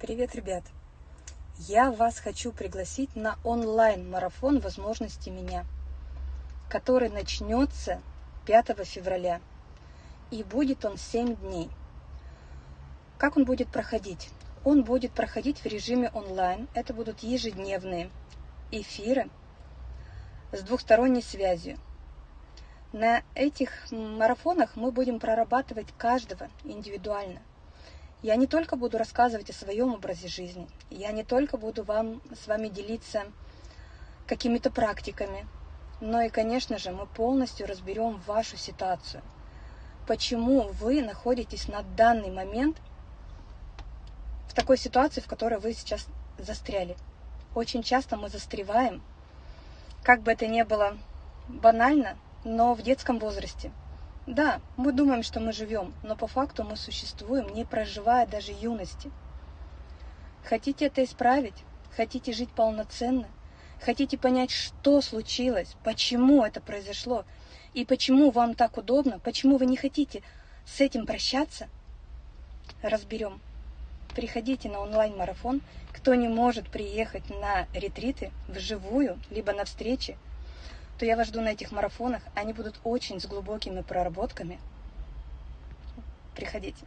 Привет, ребят! Я вас хочу пригласить на онлайн-марафон «Возможности меня», который начнется 5 февраля. И будет он 7 дней. Как он будет проходить? Он будет проходить в режиме онлайн. Это будут ежедневные эфиры с двухсторонней связью. На этих марафонах мы будем прорабатывать каждого индивидуально. Я не только буду рассказывать о своем образе жизни, я не только буду вам, с вами делиться какими-то практиками, но и, конечно же, мы полностью разберем вашу ситуацию. Почему вы находитесь на данный момент в такой ситуации, в которой вы сейчас застряли. Очень часто мы застреваем, как бы это ни было банально, но в детском возрасте – да, мы думаем, что мы живем, но по факту мы существуем, не проживая даже юности. Хотите это исправить? Хотите жить полноценно? Хотите понять, что случилось, почему это произошло, и почему вам так удобно, почему вы не хотите с этим прощаться? Разберем. Приходите на онлайн-марафон. Кто не может приехать на ретриты вживую, либо на встречи, то я вас жду на этих марафонах. Они будут очень с глубокими проработками. Приходите.